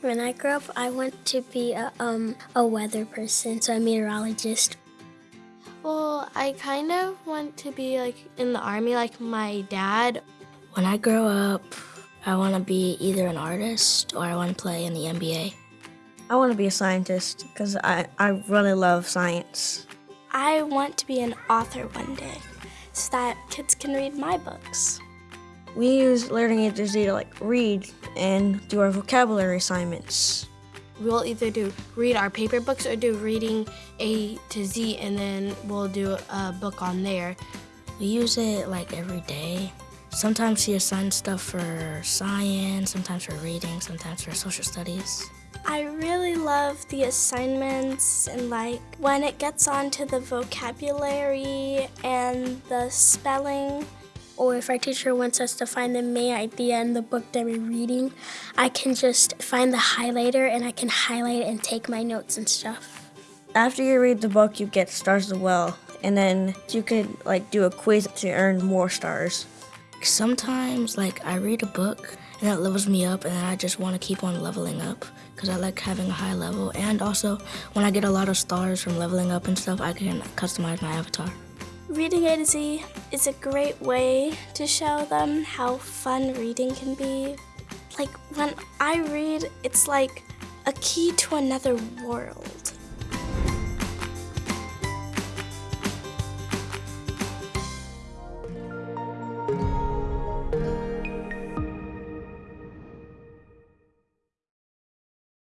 When I grew up, I want to be a, um, a weather person, so a meteorologist. Well, I kind of want to be like in the army like my dad. When I grow up, I want to be either an artist or I want to play in the NBA. I want to be a scientist because I, I really love science. I want to be an author one day so that kids can read my books. We use Learning A to Z to like read and do our vocabulary assignments. We'll either do read our paper books or do reading A to Z and then we'll do a book on there. We use it like every day. Sometimes she assigns stuff for science, sometimes for reading, sometimes for social studies. I really love the assignments and like when it gets on to the vocabulary and the spelling. Or if our teacher wants us to find the main idea in the book that we're reading, I can just find the highlighter and I can highlight and take my notes and stuff. After you read the book, you get stars as well, and then you could like do a quiz to earn more stars. Sometimes, like, I read a book and that levels me up, and then I just want to keep on leveling up because I like having a high level. And also, when I get a lot of stars from leveling up and stuff, I can customize my avatar. Reading A to Z is a great way to show them how fun reading can be. Like, when I read, it's like a key to another world.